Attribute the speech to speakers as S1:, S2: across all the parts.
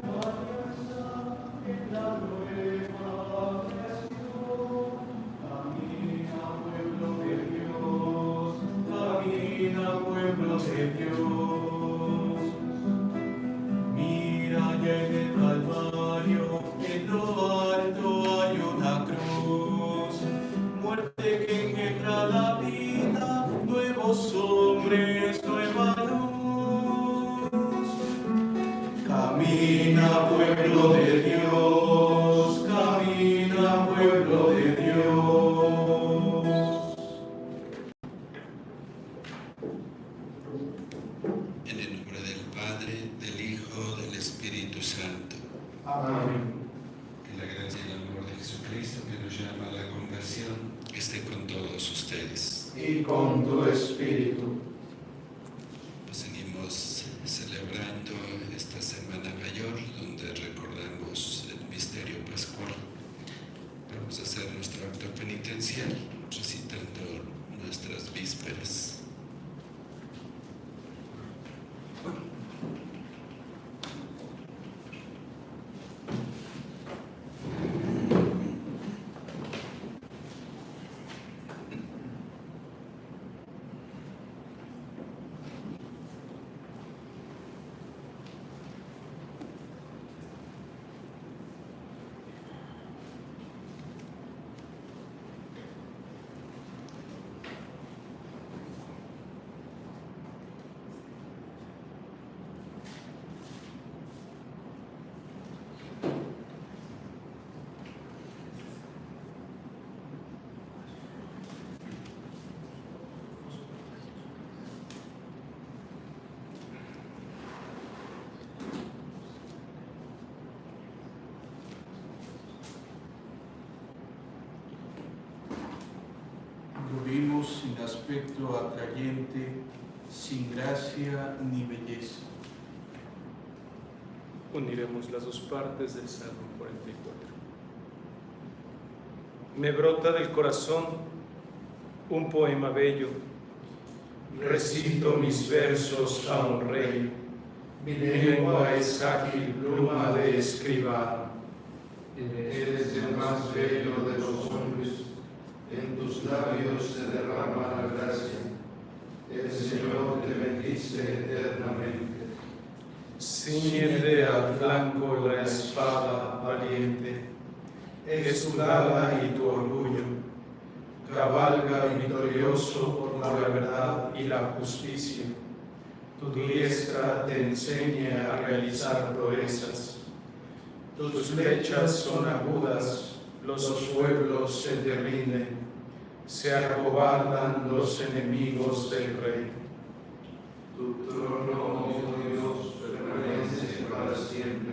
S1: Lord, your son, aspecto atrayente, sin gracia ni belleza.
S2: Uniremos las dos partes del Salmo 44. Me brota del corazón un poema bello. Recito mis versos a un rey. Mi lengua es ágil pluma de escribano.
S3: Eres el más bello de los labios se derrama la gracia. El Señor te bendice eternamente.
S2: Ciñete al flanco la espada valiente, es tu dama y tu orgullo. Cabalga victorioso por la verdad y la justicia. Tu diestra te enseña a realizar proezas. Tus flechas son agudas, los pueblos se te rinden se acobardan los enemigos del rey.
S3: Tu trono, oh Dios, permanece para siempre.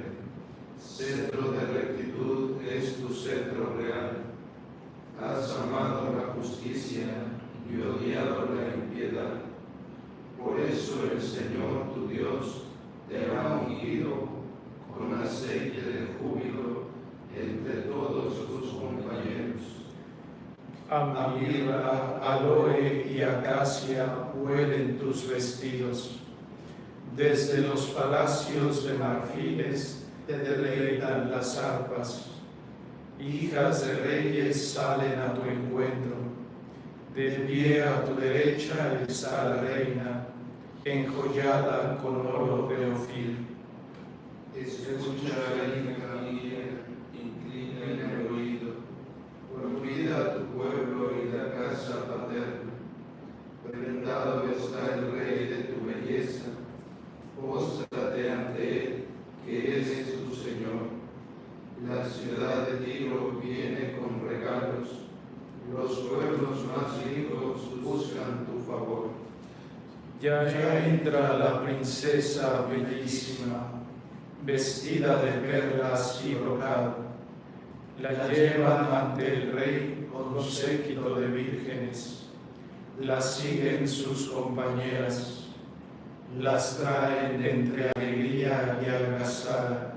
S3: Centro de rectitud es tu centro real. Has amado la justicia y odiado la impiedad. Por eso el Señor tu Dios te ha ungido con aceite de júbilo entre todos tus compañeros
S2: a aloe y acacia huelen tus vestidos. Desde los palacios de marfiles te deleitan las arpas. Hijas de reyes salen a tu encuentro. De pie a tu derecha está la reina, enjollada con oro de ofil.
S3: Escucha, hija mía, inclina el oído, olvida tu pueblo y la casa paterna. Prendado está el rey de tu belleza, póstrate ante él, que es tu Señor. La ciudad de Tiro viene con regalos, los pueblos más ricos buscan tu favor.
S2: Ya, ya entra la princesa bellísima, vestida de perlas y brocado. La llevan ante el rey con séquito de vírgenes, las siguen sus compañeras, las traen entre alegría y algazara,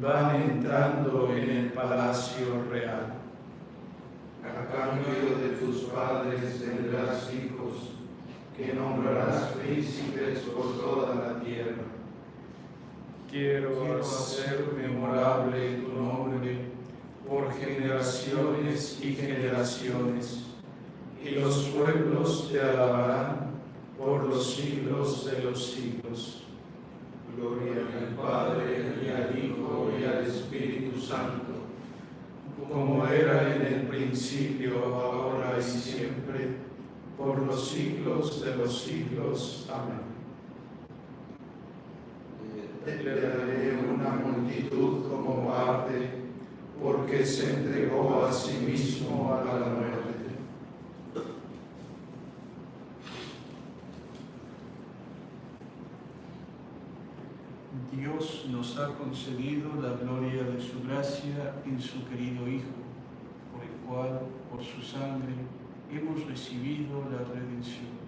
S2: van entrando en el palacio real.
S3: A cambio de tus padres tendrás hijos, que nombrarás príncipes por toda la tierra.
S2: Quiero hacer memorable tu nombre por generaciones y generaciones, y los pueblos te alabarán por los siglos de los siglos.
S4: Gloria al Padre, y al Hijo, y al Espíritu Santo,
S2: como era en el principio, ahora y siempre, por los siglos de los siglos. Amén.
S4: Le daré una multitud como parte, porque se entregó a sí mismo a la muerte.
S3: Dios nos ha concedido la gloria de su gracia en su querido Hijo, por el cual, por su sangre, hemos recibido la redención.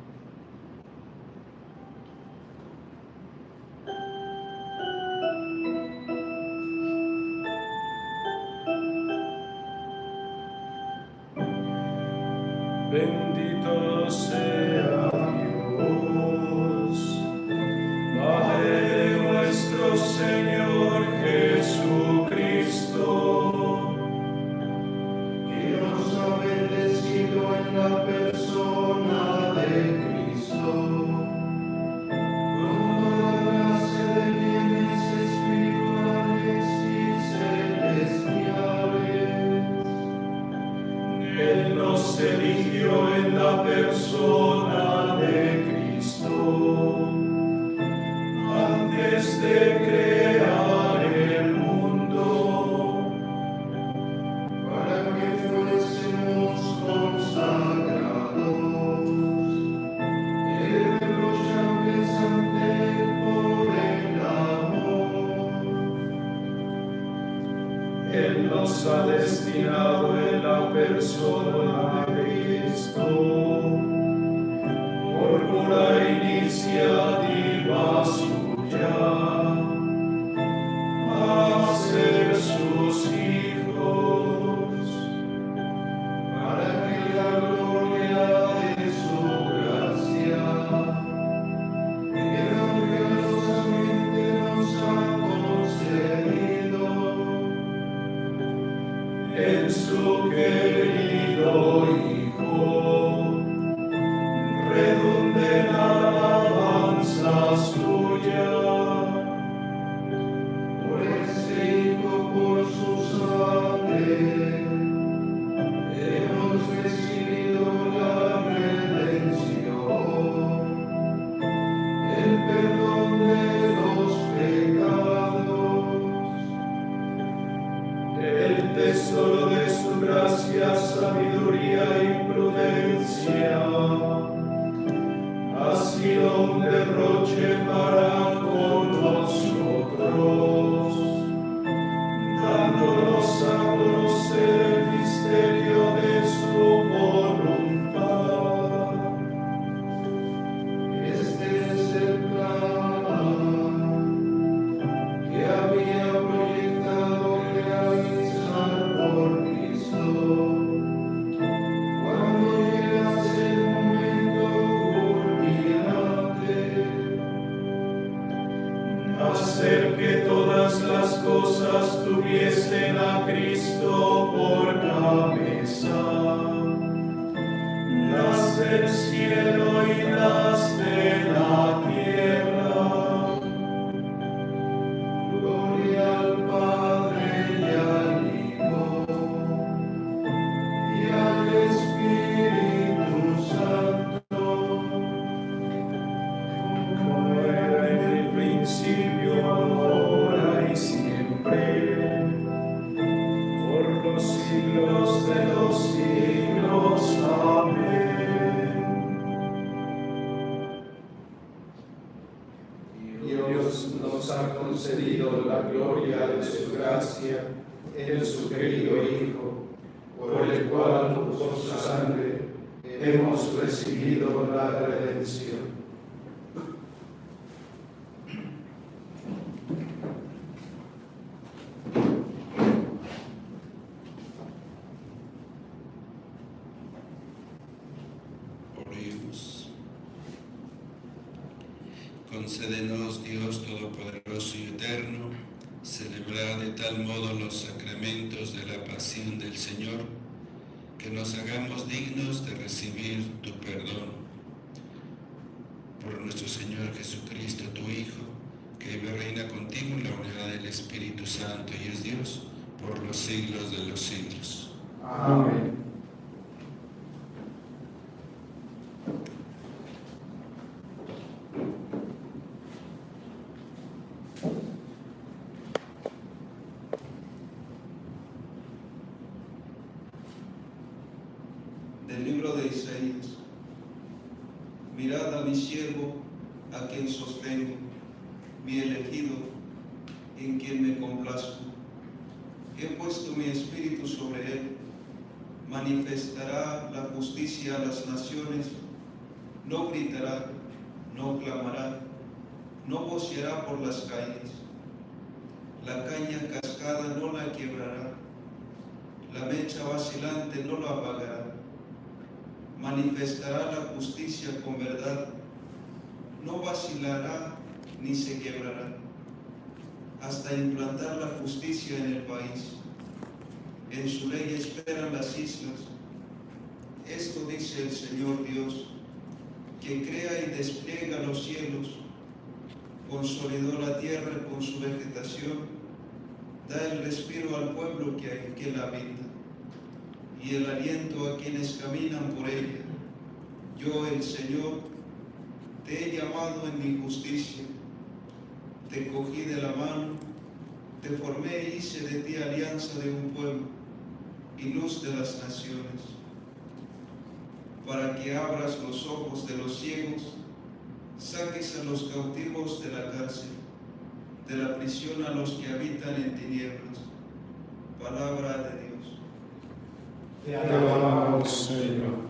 S4: contra la redención.
S2: Con
S3: verdad, no vacilará ni se quebrará, hasta implantar la justicia en el país. En su ley esperan las islas. Esto dice el Señor Dios, que crea y despliega los cielos, consolidó la tierra con su vegetación, da el respiro al pueblo que, que la habita y el aliento a quienes caminan por ella. Yo, el Señor, te he llamado en mi justicia, te cogí de la mano, te formé e hice de ti alianza de un pueblo y luz de las naciones, para que abras los ojos de los ciegos, saques a los cautivos de la cárcel, de la prisión a los que habitan en tinieblas. Palabra de Dios.
S2: Te alabamos, Señor.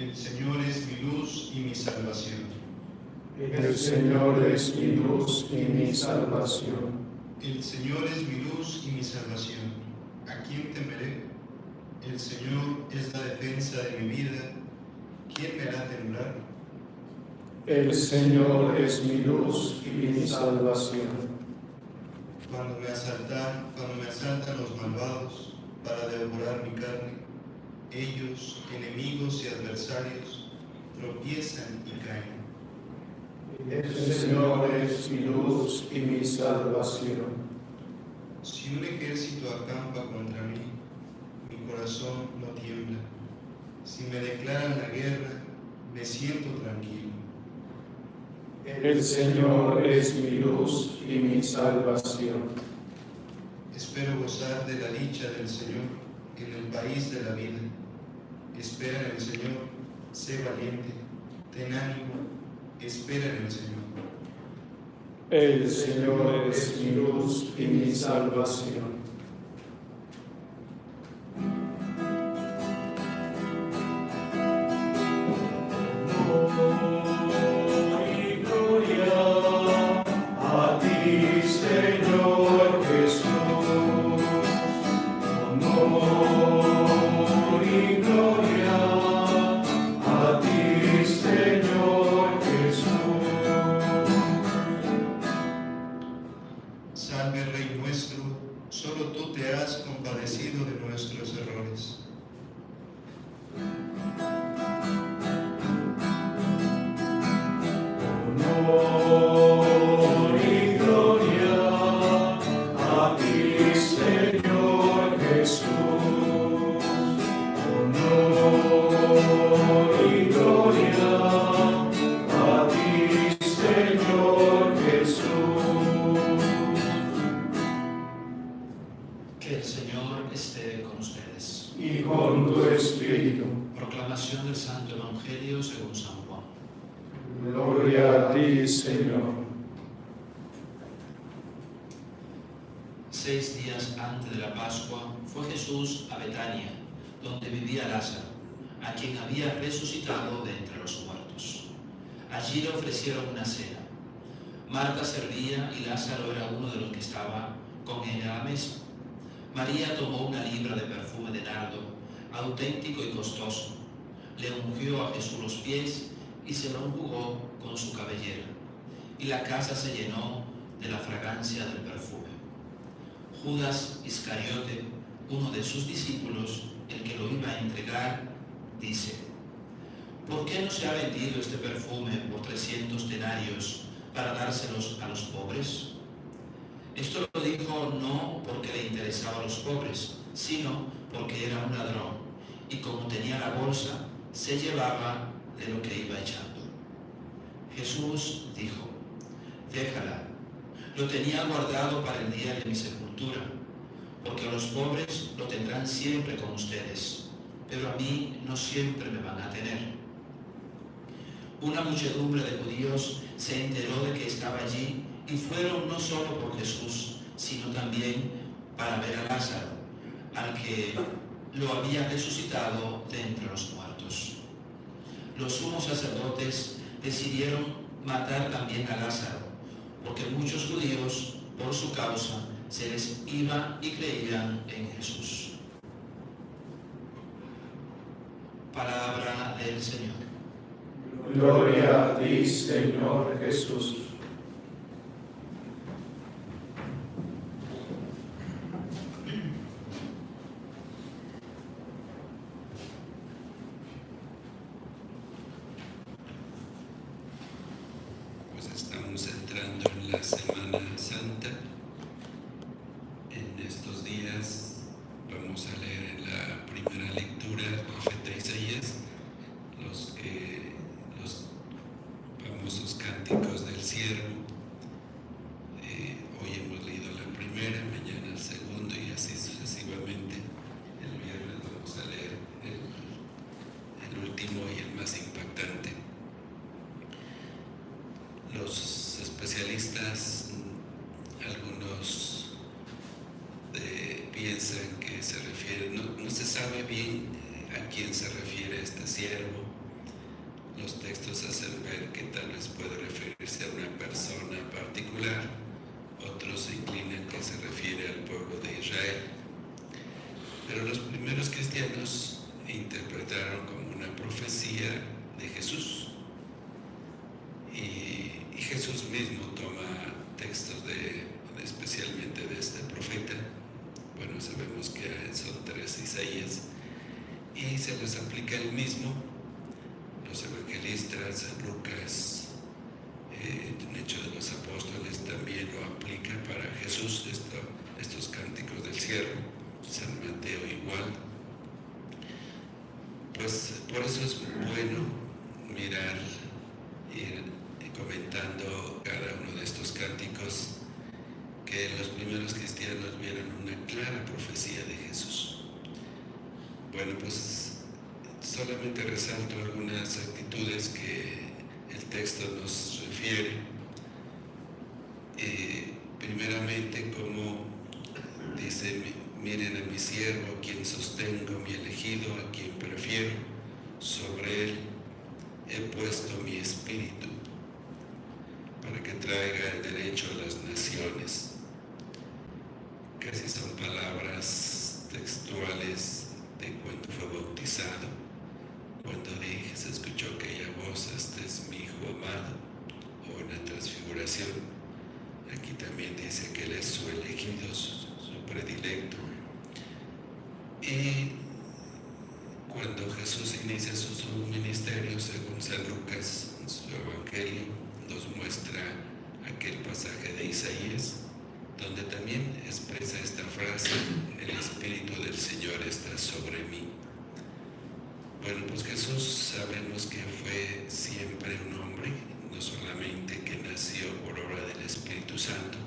S5: El Señor es mi luz y mi salvación.
S2: El Señor es mi luz y mi salvación.
S5: El Señor es mi luz y mi salvación. ¿A quién temeré? El Señor es la defensa de mi vida. ¿Quién me hará temblar?
S2: El Señor es mi luz y mi salvación.
S5: Cuando me asaltan, cuando me asaltan los malvados para devorar mi carne, ellos, enemigos y adversarios, tropiezan y caen.
S2: El Señor es mi luz y mi salvación.
S5: Si un ejército acampa contra mí, mi corazón no tiembla. Si me declaran la guerra, me siento tranquilo.
S2: El Señor es mi luz y mi salvación.
S5: Espero gozar de la dicha del Señor en el país de la vida. Espera en el Señor, sé valiente, ten ánimo, espera en el Señor.
S2: El Señor es mi luz y mi salvación.
S6: A quien había resucitado de entre los muertos. Allí le ofrecieron una cena. Marta servía y Lázaro era uno de los que estaba con él a la mesa. María tomó una libra de perfume de nardo, auténtico y costoso. Le ungió a Jesús los pies y se lo enjugó con su cabellera. Y la casa se llenó esencia del perfume. Judas Iscariote, uno de sus discípulos, el que lo iba a entregar, dice, ¿por qué no se ha vendido este perfume por 300 denarios para dárselos a los pobres? Esto lo dijo no porque le interesaba a los pobres, sino porque era un ladrón y como tenía la bolsa, se llevaba de lo que iba echando. Jesús dijo, déjala, lo tenía guardado para el día de mi sepultura, porque a los pobres lo tendrán siempre con ustedes, pero a mí no siempre me van a tener. Una muchedumbre de judíos se enteró de que estaba allí y fueron no solo por Jesús, sino también para ver a Lázaro, al que lo había resucitado de entre los muertos. Los sumos sacerdotes decidieron matar también a Lázaro, porque muchos judíos, por su causa, se les iba y creían en Jesús. Palabra del Señor.
S2: Gloria a ti, Señor Jesús.
S7: Pues estamos entrando en la Semana Santa. En estos días vamos a leer en la primera lectura el profeta Isaías los, que- los famosos cánticos del siervo. Eh, hoy hemos leído la primera, mañana el segundo y así sucesivamente. El viernes vamos a leer el, el último y el más impactante. Los especialistas, mm, algunos eh, piensan que se refiere, no, no se sabe bien eh, a quién se refiere este siervo. Los textos hacen ver que tal vez puede referirse a una persona particular, otros se inclinan que se refiere al pueblo de Israel. Pero los primeros cristianos interpretaron como una profecía de Jesús. Y, y Jesús mismo toma textos de, de- especialmente de este profeta. Bueno, sabemos que son tres Isaías. Y se les aplica el mismo. Los evangelistas, San Lucas, eh, en Hechos de los Apóstoles también lo aplica para Jesús, esto- estos cánticos del siervo. San Mateo igual. Pues por eso es bueno mirar, ir comentando cada uno de estos cánticos que los primeros cristianos vieron una clara profecía de Jesús. Bueno, pues solamente resalto algunas actitudes que el texto nos refiere. Eh, primeramente, como dice, "Mi- miren a mi siervo, a quien sostengo, mi elegido, a quien prefiero, sobre él he puesto mi espíritu para que traiga el derecho a las naciones. Casi son palabras textuales de cuando fue bautizado, cuando dije, se escuchó aquella voz, este es mi hijo amado, o en la transfiguración. Aquí también dice que él es su elegido, su, su predilecto. Y cuando Jesús inicia su, su ministerio, según San Lucas, en su evangelio, nos muestra aquel pasaje de Isaías, donde también expresa esta frase, el Espíritu del Señor está sobre mí. Bueno, pues Jesús sabemos que fue siempre un hombre, no solamente que nació por obra del Espíritu Santo,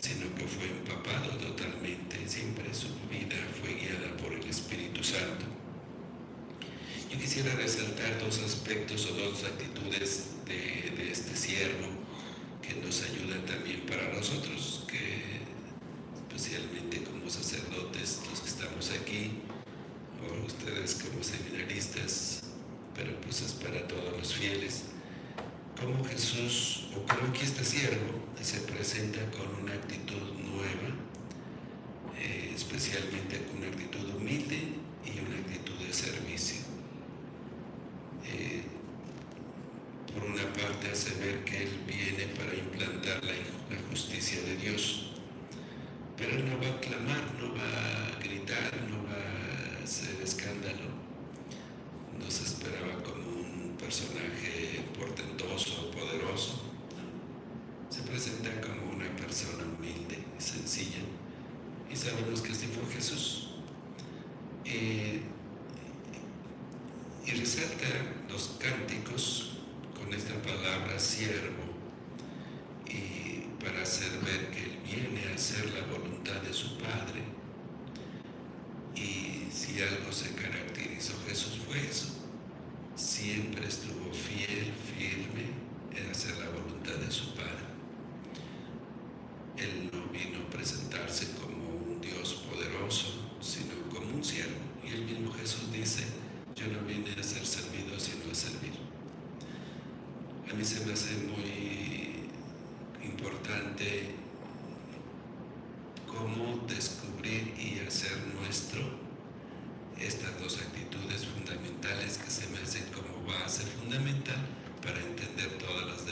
S7: sino fue empapado totalmente, siempre su vida fue guiada por el Espíritu Santo. Yo quisiera resaltar dos aspectos o dos actitudes de, de este siervo que nos ayudan también para nosotros, que especialmente como sacerdotes, los que estamos aquí, o ustedes como seminaristas, pero pues es para todos los fieles, como Jesús, o como aquí este siervo, se presenta con una actitud nueva, eh, especialmente con una actitud humilde y una actitud de servicio. Eh, por una parte hace ver que Él viene para implantar la, justicia de Dios. Pero no va a clamar, no va a gritar, no va a hacer escándalo. No se esperaba como personaje portentoso, poderoso. Se presenta como una persona humilde, sencilla. Y sabemos que así fue Jesús. Eh, y resalta los cánticos con esta palabra siervo y para hacer ver que Él viene a hacer la voluntad de su Padre. Y si algo se caracterizó Jesús fue eso. Siempre estuvo fiel, firme en hacer la voluntad de su Padre. Él no vino a presentarse como un Dios poderoso, sino como un siervo. Y el mismo Jesús dice, yo no vine a ser servido, sino a servir. A mí se me hace muy importante cómo descubrir y hacer nuestro estas dos actitudes fundamentales que se me hacen como base fundamental para entender todas las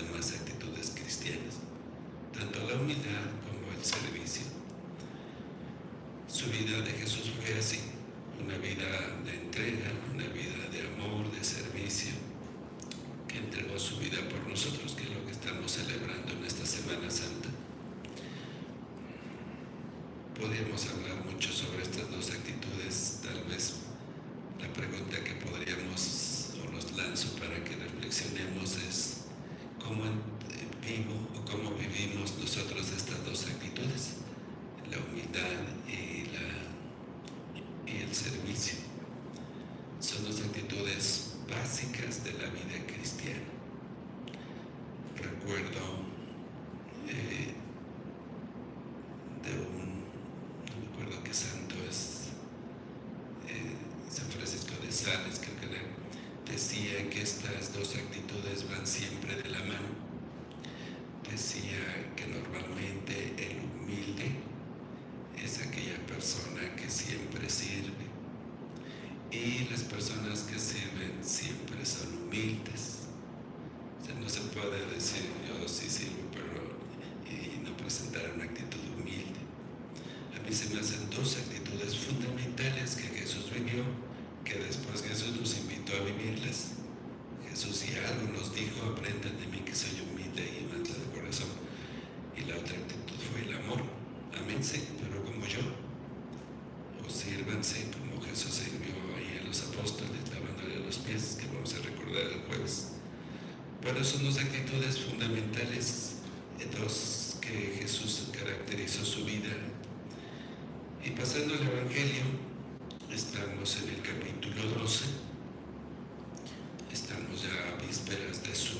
S7: vísperas de su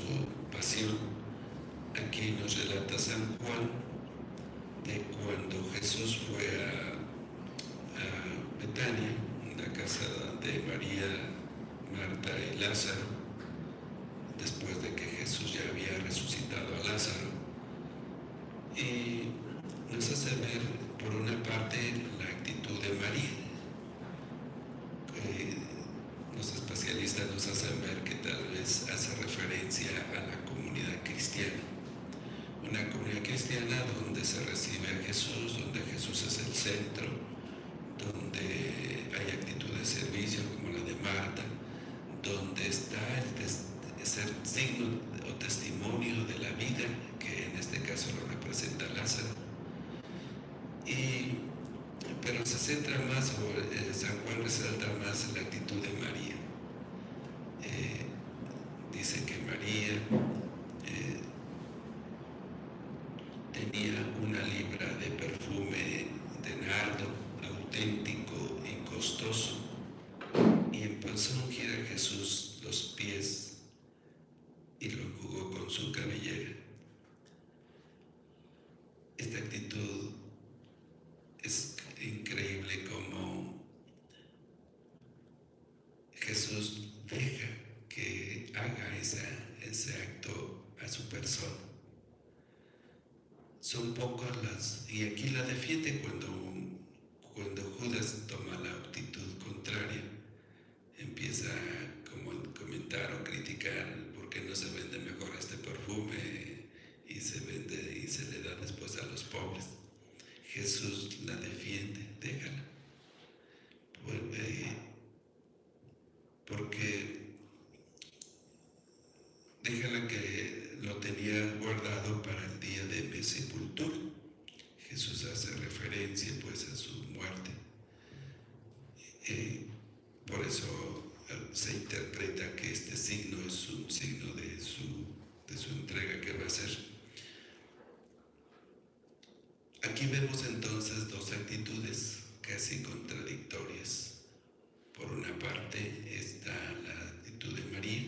S7: pasión. Aquí nos relata San Juan de cuando Jesús fue a, Betania, la casa de María, Marta y Lázaro, después de que Jesús ya había resucitado a Lázaro. Y nos hace ver, por una parte, la actitud de María. Eh, los especialistas nos hacen ver que tal hace referencia a la comunidad cristiana. Una comunidad cristiana donde se recibe a Jesús, donde Jesús es el centro, donde hay actitud de servicio como la de Marta, donde está el ser signo o testimonio de la vida, que en este caso lo representa Lázaro. Y, pero se centra más, o eh, San Juan resalta más la actitud de María. Eh, dice que María eh, tenía una libra de perfume de nardo auténtico y costoso y empezó a ungir a Jesús los pies y lo enjugó con su cabellera. Esta actitud es increíble como Jesús deja que haga esa, ese acto a su persona. Son pocas las... y aquí la defiende cuando, cuando Judas toma la actitud contraria. Empieza a comentar o criticar por qué no se vende mejor este perfume y se vende y se le da después a los pobres. Jesús la defiende Aquí vemos entonces dos actitudes casi contradictorias. Por una parte está la actitud de María,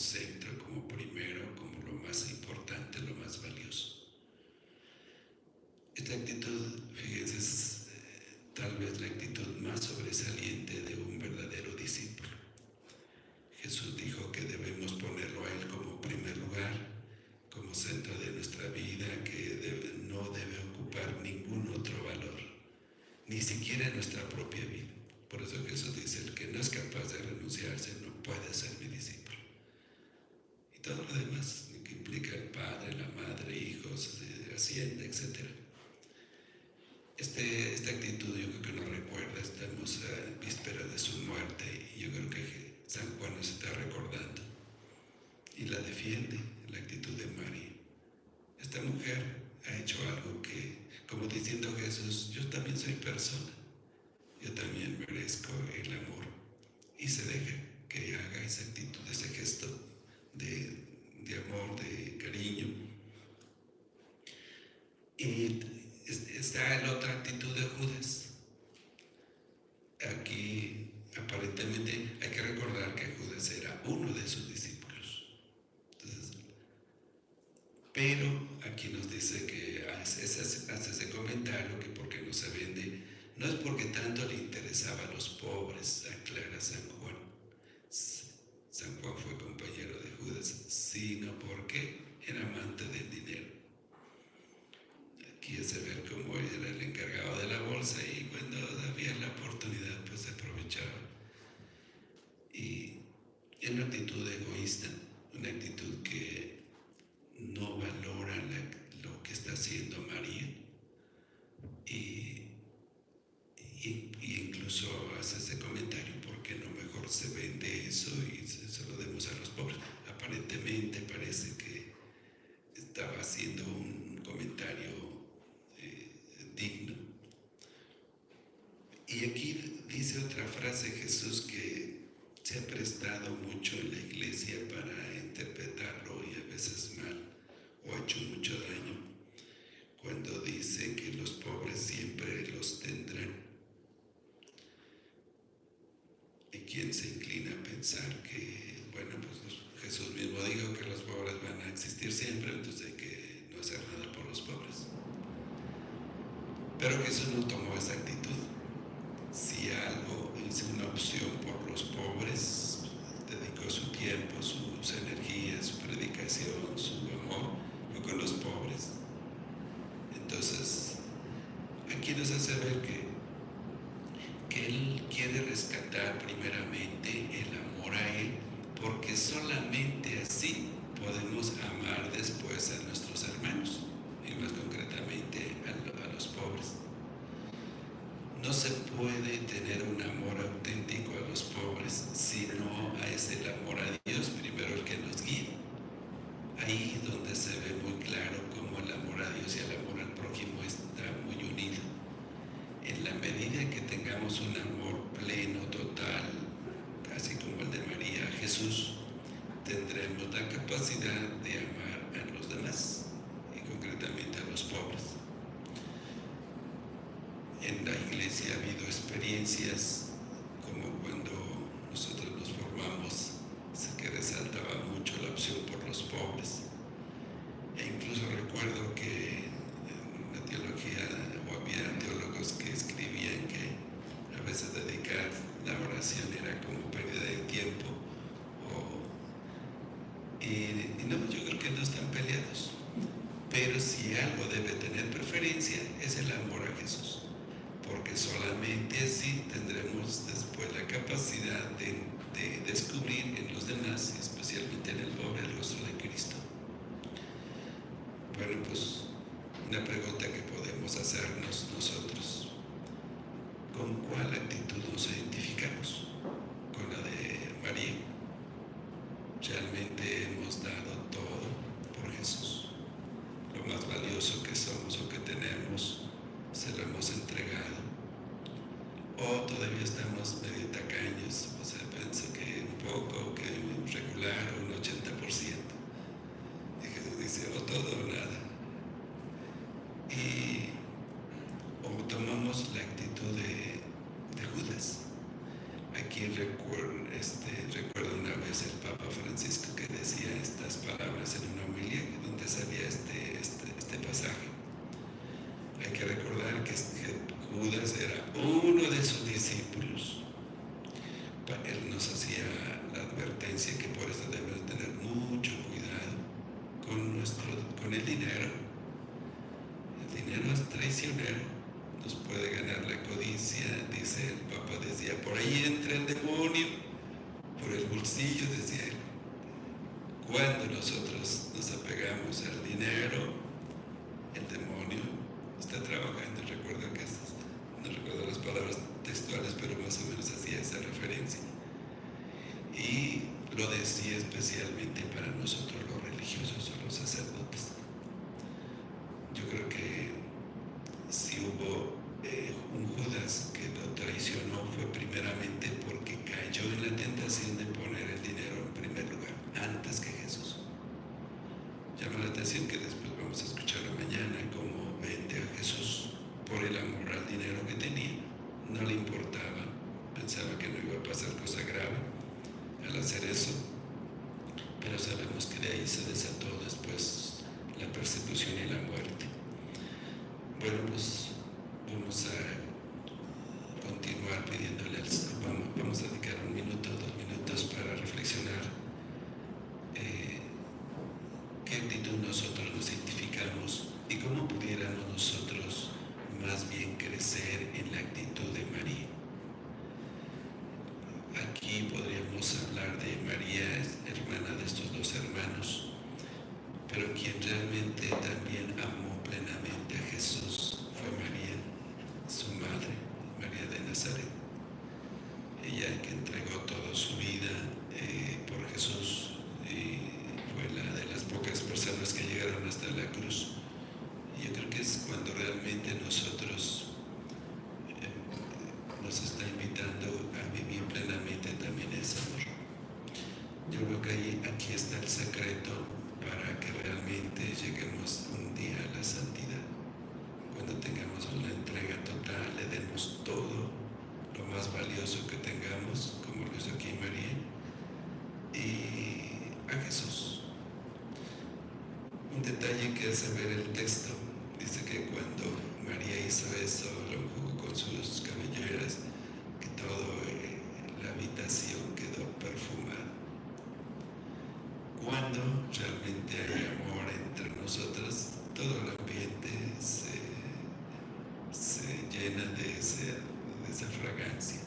S7: say persona. Yo también merezco el Jesús que se ha prestado mucho en la iglesia para interpretarlo y a veces mal, o ha hecho mucho daño, cuando dice que los pobres siempre los tendrán. ¿Y quién se inclina a pensar que, bueno, pues Jesús mismo dijo que los pobres van a existir siempre, entonces hay que no hacer nada por los pobres? Pero Jesús no tomó esa actitud. não é interesa ver el texto, dice que cuando María hizo eso, lo enjugó con sus cabelleras, que toda eh, la habitación quedó perfumada. Cuando realmente hay amor entre nosotros, todo el ambiente se, se llena de, ese, de esa fragancia.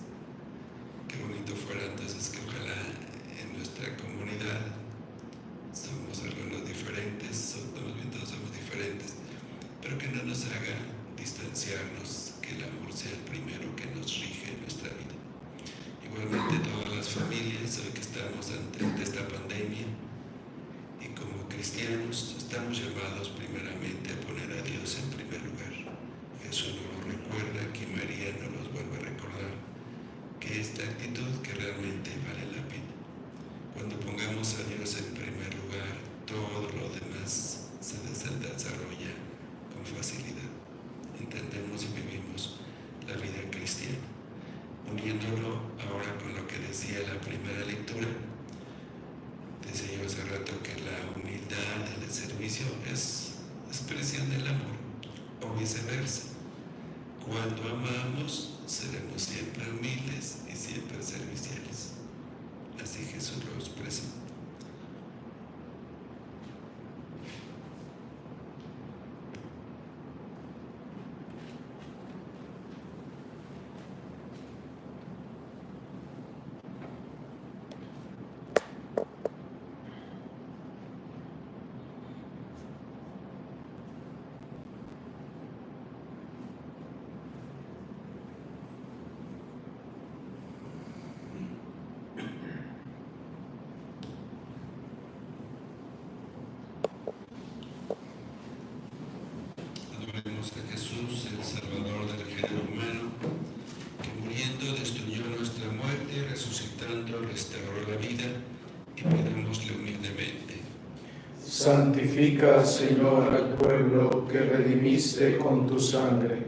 S2: Santifica, Señor, al pueblo que redimiste con tu sangre.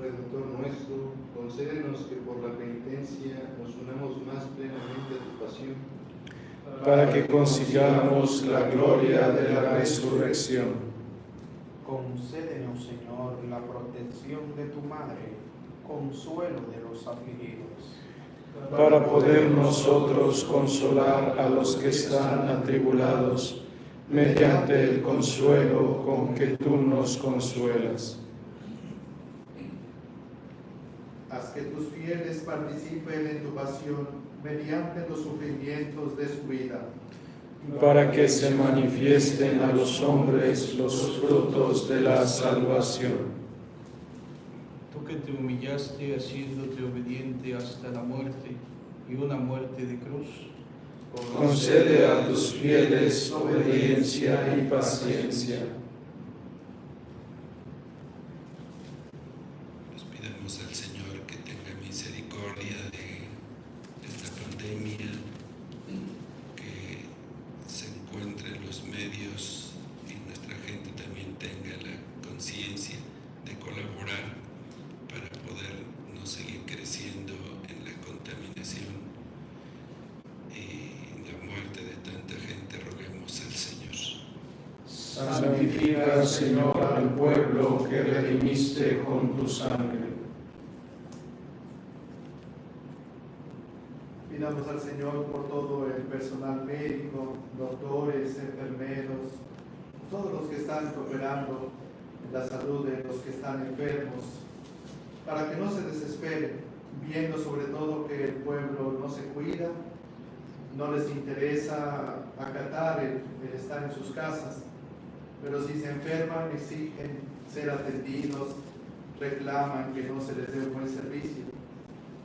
S3: Redentor nuestro, concédenos que por la penitencia nos unamos más plenamente a tu pasión,
S2: para que consigamos la gloria de la resurrección.
S8: Concédenos, Señor, la protección de tu Madre, consuelo de los afligidos.
S2: Para poder nosotros consolar a los que están atribulados, mediante el consuelo con que tú nos consuelas.
S4: Haz que tus fieles participen en tu pasión mediante los sufrimientos de su vida.
S2: para que se manifiesten a los hombres los frutos de la salvación.
S1: Que te humillaste haciéndote obediente hasta la muerte y una muerte de cruz,
S2: Concede a tus fieles obediencia y paciencia.
S7: Nos pidamos al Señor que tenga misericordia de esta pandemia, que se encuentre en los medios y nuestra gente también tenga la conciencia de colaborar para poder no seguir creciendo en la contaminación y la muerte de tanta gente. Roguemos al Señor.
S2: Santifica, Señor, al pueblo que redimiste con tu sangre.
S4: Pidamos al Señor por todo el personal médico, doctores, enfermeros, todos los que están cooperando en la salud de los que están enfermos, para que no se desesperen, viendo sobre todo que el pueblo no se cuida, no les interesa acatar el, el estar en sus casas, pero si se enferman exigen ser atendidos, reclaman que no se les dé un buen servicio.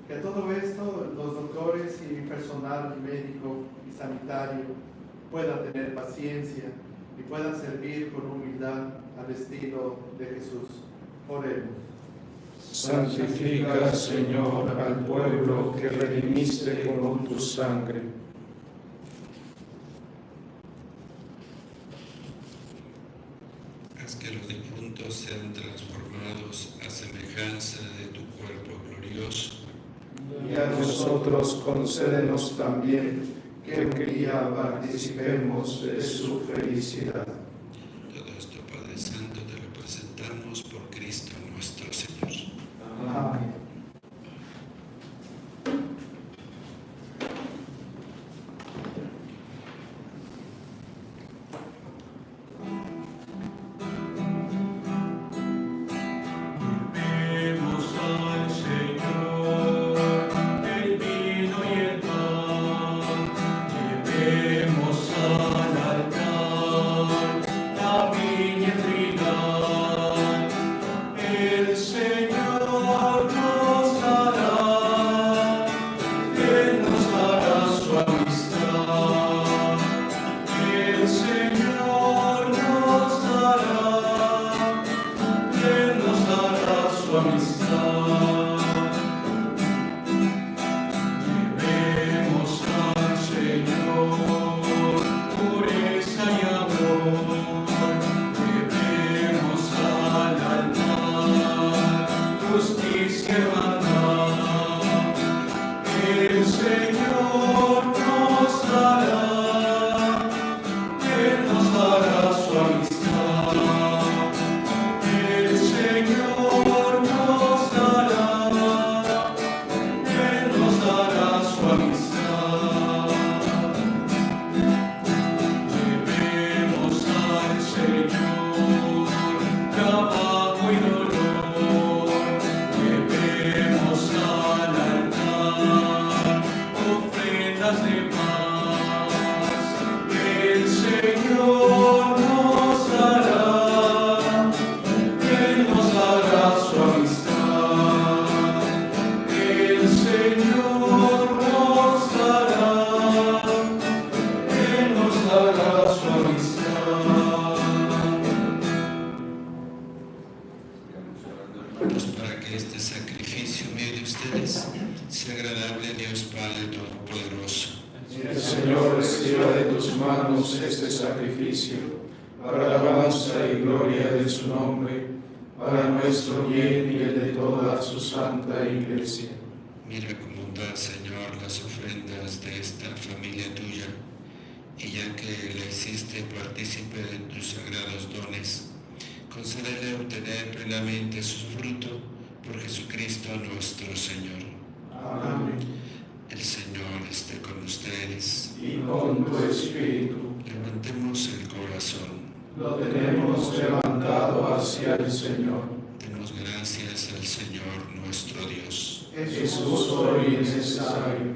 S4: Que todo esto los doctores y personal médico y sanitario puedan tener paciencia y puedan servir con humildad al estilo de Jesús. Oremos.
S2: Santifica, Señor, al pueblo que redimiste con tu sangre.
S7: Haz que los difuntos sean transformados a semejanza de tu cuerpo glorioso.
S2: Y a nosotros concédenos también que un día participemos de su felicidad. Es justo y necesario.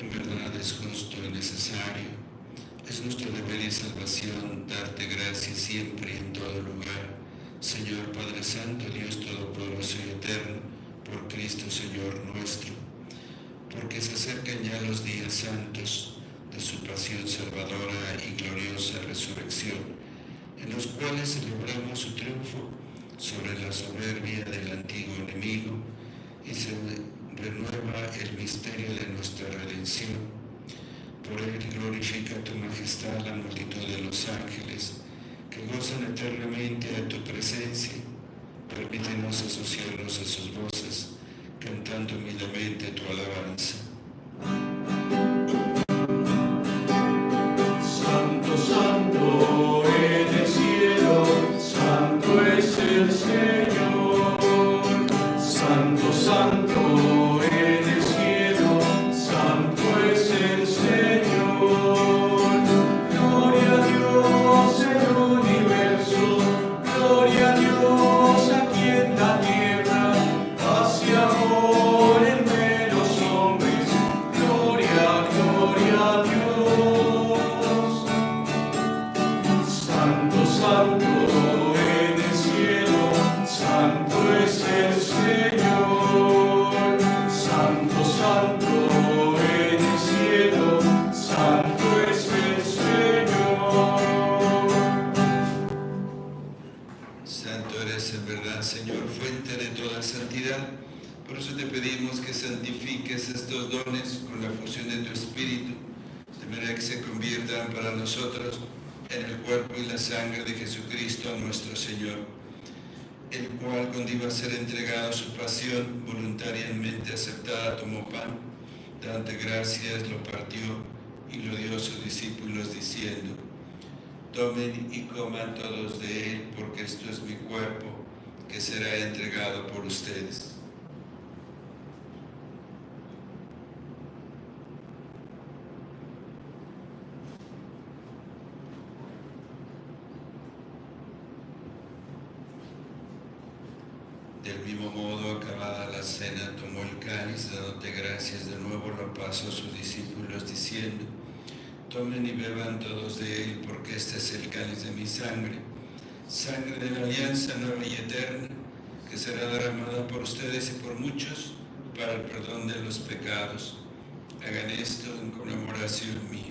S7: En verdad es justo y necesario. Es nuestro deber y salvación darte gracias siempre y en todo lugar. Señor Padre Santo, Dios Todopoderoso y Eterno, por Cristo Señor nuestro. Porque se acercan ya los días santos de su pasión salvadora y gloriosa resurrección, en los cuales celebramos su triunfo sobre la soberbia del antiguo enemigo y se renueva el misterio de nuestra redención. Por él glorifica tu majestad la multitud de los ángeles que gozan eternamente de tu presencia. Permítenos asociarnos a sus voces, cantando humildemente tu alabanza.
S3: El
S7: cual cuando iba a ser entregado su pasión, voluntariamente aceptada, tomó pan, dante gracias, lo partió y lo dio a sus discípulos diciendo, Tomen y coman todos de él, porque esto es mi cuerpo, que será entregado por ustedes. Del mismo modo, acabada la cena, tomó el cáliz, dándote gracias de nuevo, lo pasó a sus discípulos, diciendo, Tomen y beban todos de él, porque este es el cáliz de mi sangre, sangre de la alianza nueva y eterna, que será derramada por ustedes y por muchos para el perdón de los pecados. Hagan esto en conmemoración mía.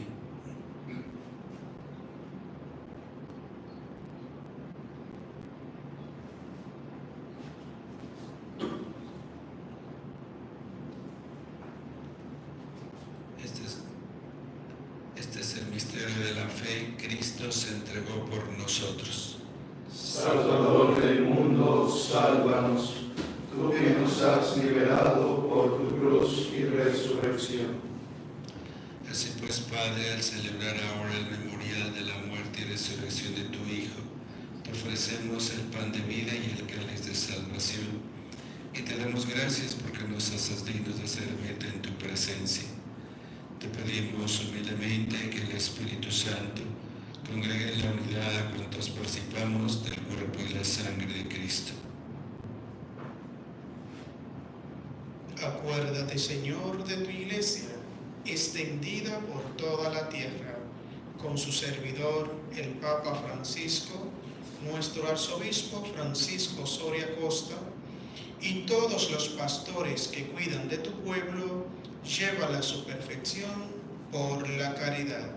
S8: su servidor, el Papa Francisco, nuestro arzobispo Francisco Soria Costa, y todos los pastores que cuidan de tu pueblo, llévala a su perfección por la caridad.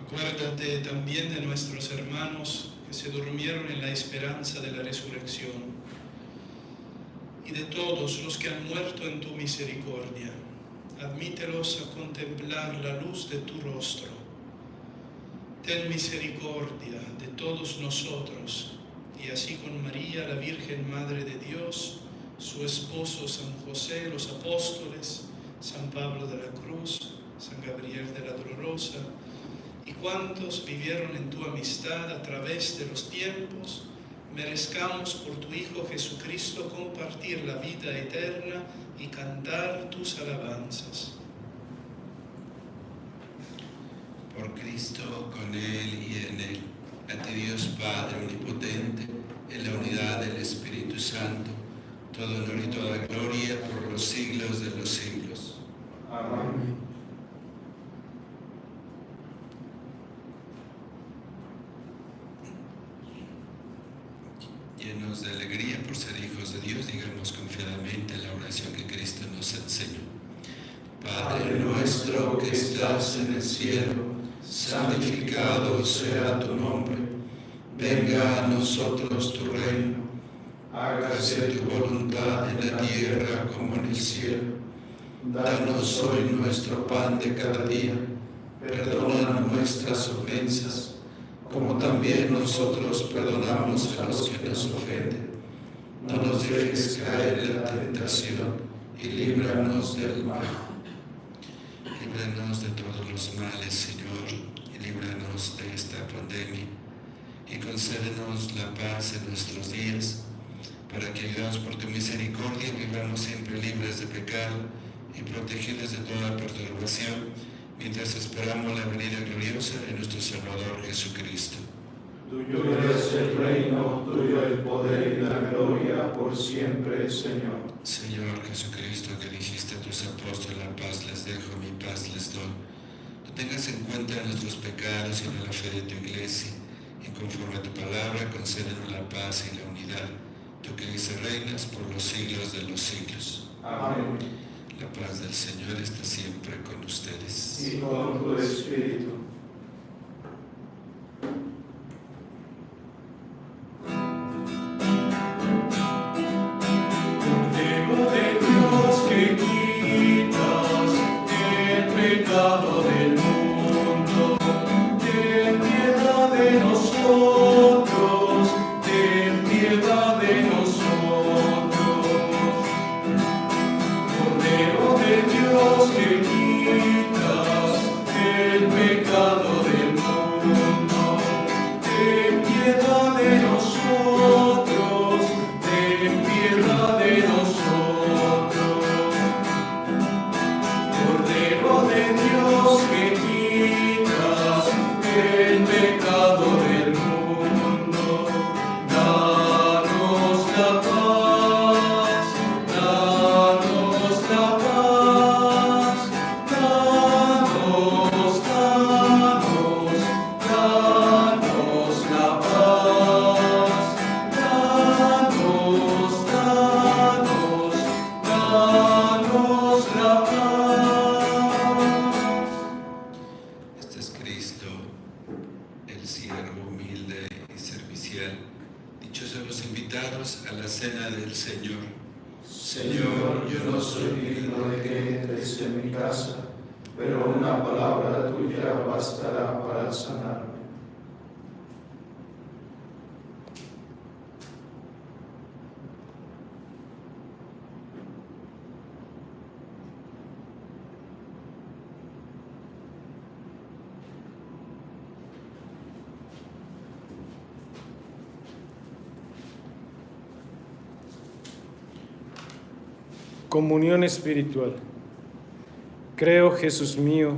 S8: Acuérdate también de nuestros hermanos que se durmieron en la esperanza de la resurrección y de todos los que han muerto en tu misericordia Admítelos a contemplar la luz de tu rostro. Ten misericordia de todos nosotros y así con María, la Virgen Madre de Dios, su esposo San José, los apóstoles, San Pablo de la Cruz, San Gabriel de la Dolorosa, y cuantos vivieron en tu amistad a través de los tiempos, merezcamos por tu Hijo Jesucristo compartir la vida eterna y cantar tus alabanzas.
S7: Por Cristo, con Él y en Él, a ti Dios Padre Omnipotente, en la unidad del Espíritu Santo, todo honor y toda gloria por los siglos de los siglos.
S1: Amén.
S7: Llenos de alegría por ser hijos de Dios, digamos confiadamente la oración que Cristo nos enseñó. Padre nuestro que estás en el cielo, santificado sea tu nombre. Venga a nosotros tu reino. Hágase tu voluntad en la tierra como en el cielo. Danos hoy nuestro pan de cada día. Perdona nuestras ofensas, como también nosotros perdonamos a los que nos ofenden. No nos dejes caer en la tentación y líbranos del mal. Líbranos de todos los males, Señor, y líbranos de esta pandemia. Y concédenos la paz en nuestros días, para que, ayudados por tu misericordia, vivamos siempre libres de pecado y protegidos de toda perturbación, mientras esperamos la venida gloriosa de nuestro Salvador Jesucristo.
S1: Tuyo es el reino, tuyo el poder y la gloria por siempre, Señor.
S7: Señor Jesucristo, que dijiste a tus apóstoles, la paz les dejo, mi paz les doy. No tengas en cuenta nuestros pecados, sino la fe de tu iglesia, y conforme a tu palabra, concédenos la paz y la unidad, tú que dices reinas por los siglos de los siglos.
S1: Amén.
S7: La paz del Señor está siempre con ustedes.
S1: Y con tu espíritu.
S2: Comunión espiritual. Creo, Jesús mío,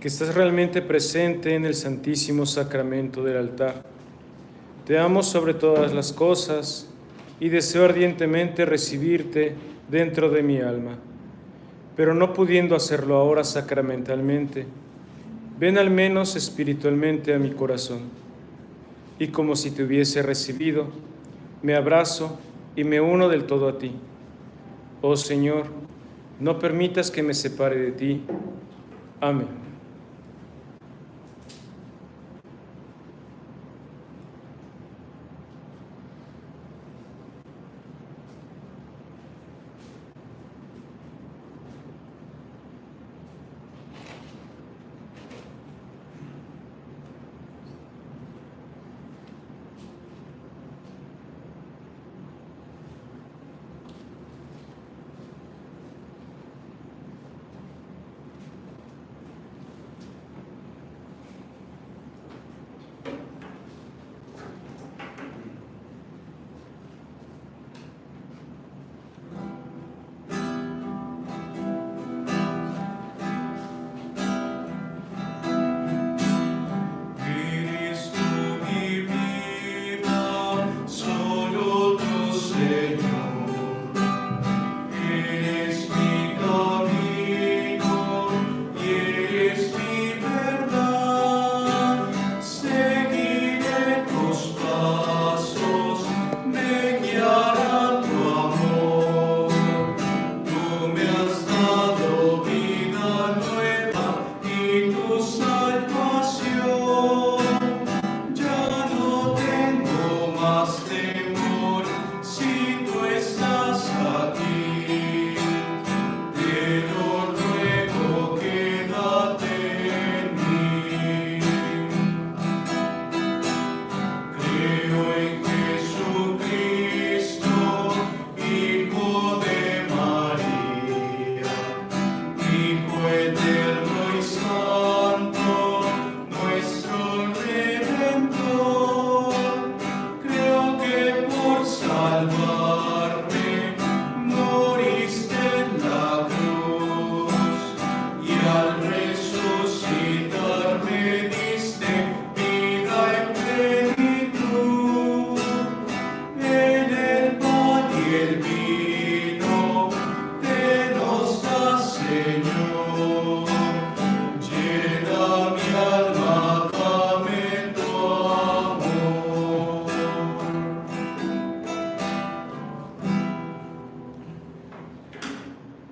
S2: que estás realmente presente en el Santísimo Sacramento del altar. Te amo sobre todas las cosas y deseo ardientemente recibirte dentro de mi alma. Pero no pudiendo hacerlo ahora sacramentalmente, ven al menos espiritualmente a mi corazón. Y como si te hubiese recibido, me abrazo y me uno del todo a ti. Oh Señor, no permitas que me separe de ti. Amén.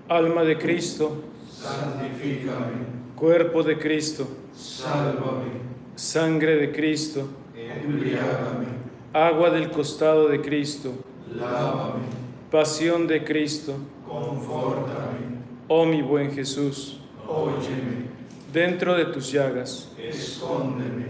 S9: Alma
S2: de Cristo,
S9: Santifícame,
S2: cuerpo de Cristo,
S9: sálvame,
S2: sangre de Cristo,
S9: embriágame,
S2: agua del costado de Cristo,
S9: lávame,
S2: pasión de Cristo,
S9: confórtame,
S2: oh mi buen Jesús,
S9: óyeme,
S2: dentro de tus llagas,
S9: escóndeme,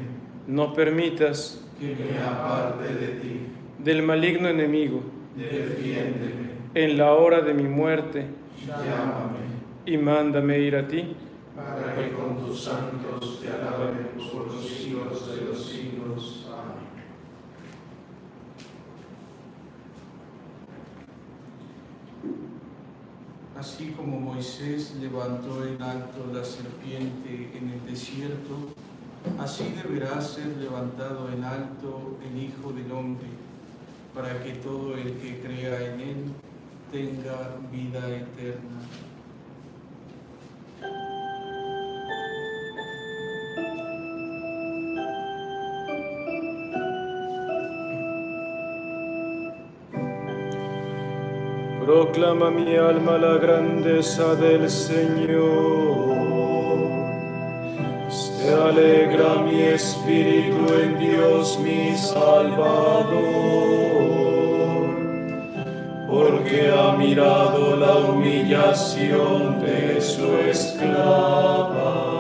S2: no permitas
S9: que me aparte de ti,
S2: del maligno enemigo,
S9: defiéndeme,
S2: en la hora de mi muerte,
S9: llámame,
S2: y mándame ir a ti.
S9: para que con tus santos te alabemos por los siglos de los siglos. Amén.
S1: Así como Moisés levantó en alto la serpiente en el desierto, así deberá ser levantado en alto el Hijo del Hombre, para que todo el que crea en él tenga vida eterna.
S2: Proclama mi alma la grandeza del Señor. Se alegra mi espíritu en Dios mi Salvador, porque ha mirado la humillación de su esclava.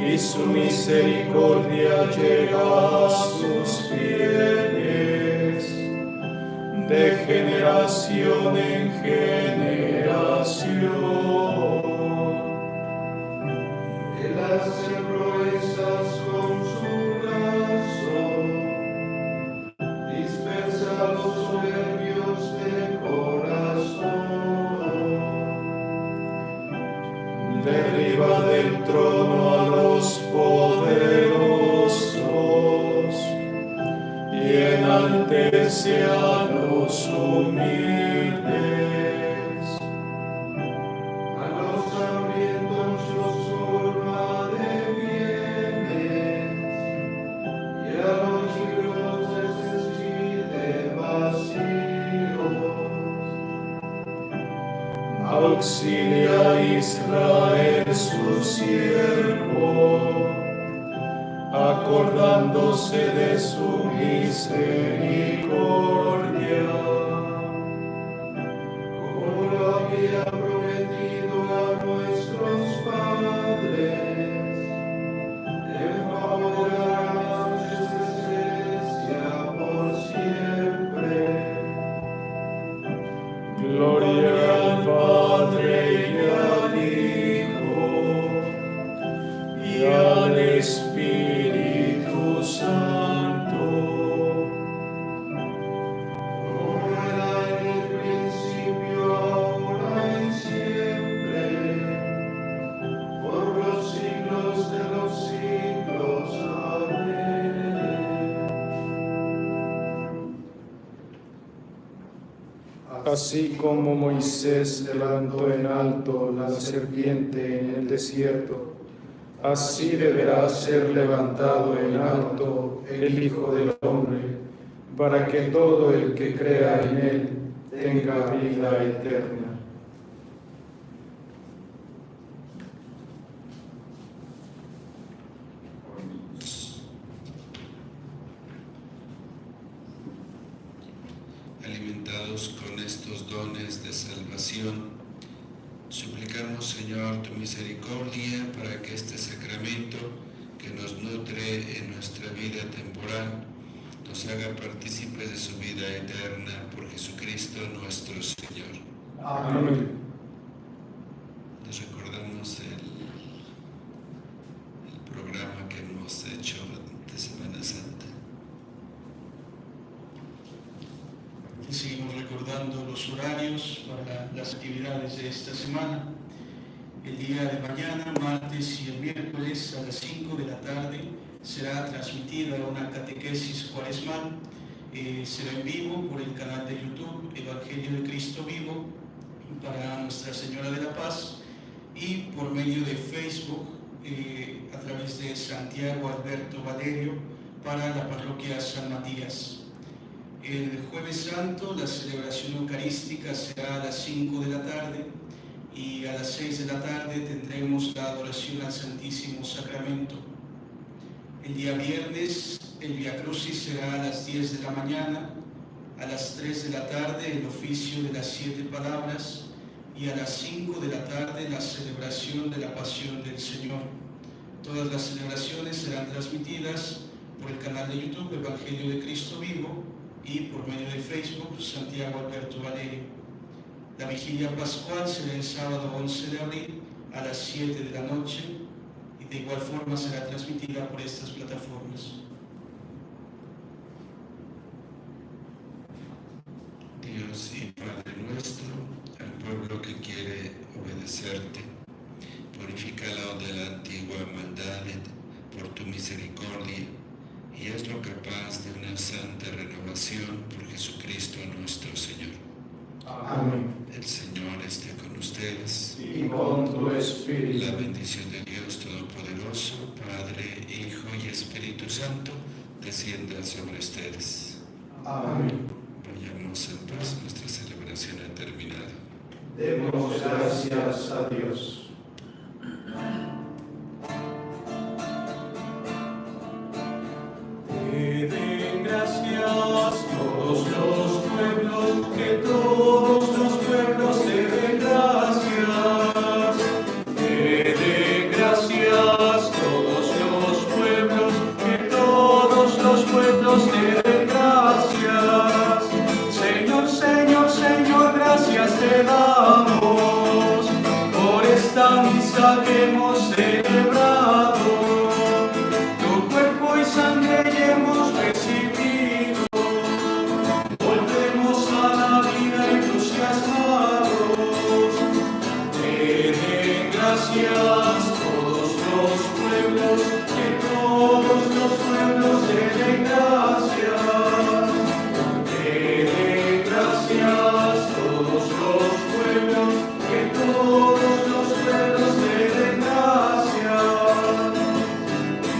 S2: Y su misericordia llega a sus fieles de generación en generación.
S3: still
S2: Así como Moisés levantó en alto la serpiente en el desierto, así deberá ser levantado en alto el Hijo del Hombre, para que todo el que crea en él tenga vida eterna.
S7: Con estos dones de salvación, suplicamos, Señor, tu misericordia para que este sacramento que nos nutre en nuestra vida temporal nos haga partícipes de su vida eterna por Jesucristo nuestro Señor.
S10: Amén.
S7: Nos recordamos el, el programa que hemos hecho de Semana Santa.
S1: Y seguimos recordando los horarios para las actividades de esta semana. El día de mañana, martes y el miércoles a las 5 de la tarde será transmitida una catequesis cuaresmal. Eh, será en vivo por el canal de YouTube Evangelio de Cristo Vivo para Nuestra Señora de la Paz y por medio de Facebook eh, a través de Santiago Alberto Valerio para la parroquia San Matías. El jueves santo la celebración eucarística será a las 5 de la tarde y a las 6 de la tarde tendremos la adoración al Santísimo Sacramento. El día viernes el Via Crucis será a las 10 de la mañana, a las 3 de la tarde el oficio de las siete palabras y a las 5 de la tarde la celebración de la Pasión del Señor. Todas las celebraciones serán transmitidas por el canal de YouTube Evangelio de Cristo Vivo y por medio de Facebook Santiago Alberto Valerio. La vigilia pascual será el sábado 11 de abril a las 7 de la noche y de igual forma será transmitida por estas plataformas.
S7: Dios y Padre nuestro, al pueblo que quiere obedecerte, purifícalo de la antigua maldad por tu misericordia y hazlo capaz de una santa renovación por Jesucristo nuestro Señor.
S10: Amén.
S7: El Señor esté con ustedes.
S4: Y con tu espíritu.
S7: La bendición de Dios Todopoderoso, Padre, Hijo y Espíritu Santo, descienda sobre ustedes.
S4: Amén.
S7: Vayamos en paz, nuestra celebración ha terminado.
S4: Demos gracias a Dios.